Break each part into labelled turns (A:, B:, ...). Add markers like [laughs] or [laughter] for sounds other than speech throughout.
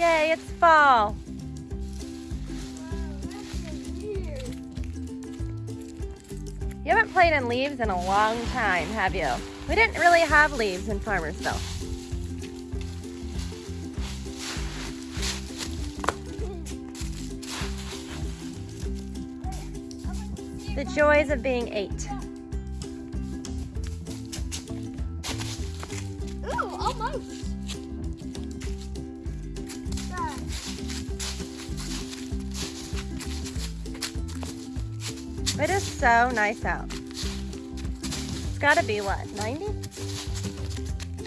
A: Yay, it's fall. You haven't played in leaves in a long time, have you? We didn't really have leaves in Farmersville. The joys of being eight.
B: Ooh, almost.
A: It is so nice out. It's gotta be what, 90?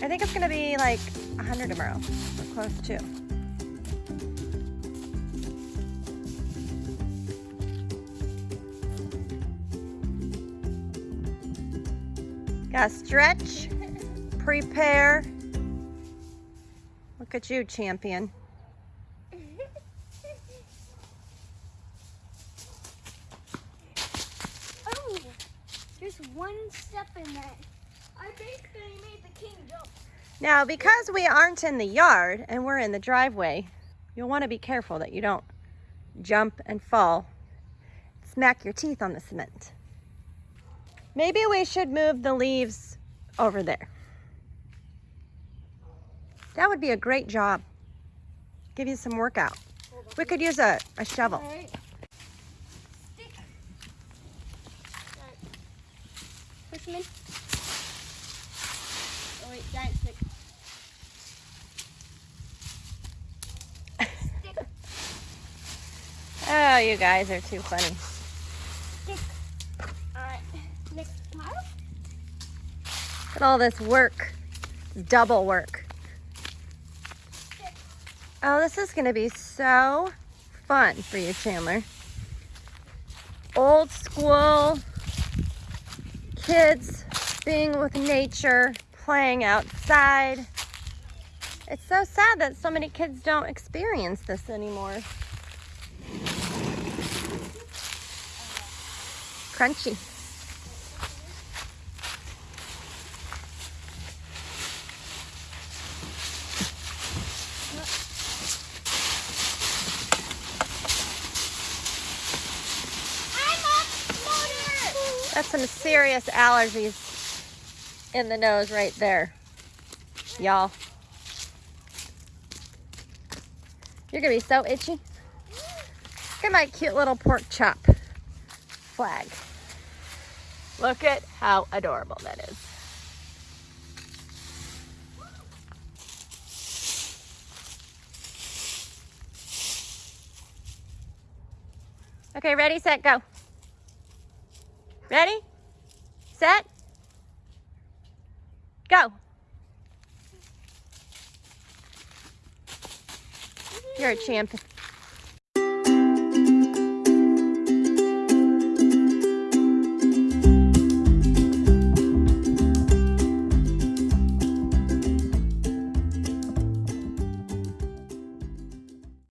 A: I think it's gonna be like 100 tomorrow, or close to. Gotta stretch, prepare. Look at you, champion.
B: Oh, there's one step in that. I they made the king jump.
A: Now, because we aren't in the yard and we're in the driveway, you'll want to be careful that you don't jump and fall, smack your teeth on the cement. Maybe we should move the leaves over there. That would be a great job. Give you some workout. We could use a, a shovel.
B: All right. Stick. Alright. Oh wait, giant. [laughs]
A: Oh, you guys are too funny.
B: Stick. Alright. Next pile.
A: Look at all this work. Double work.
B: Stick.
A: Oh, this is going to be so fun for you, Chandler. Old school kids being with nature, playing outside. It's so sad that so many kids don't experience this anymore. Crunchy. That's some serious allergies in the nose right there, y'all. You're gonna be so itchy. Look at my cute little pork chop flag. Look at how adorable that is. Okay, ready, set, go. Ready? Set? Go. You're a champion.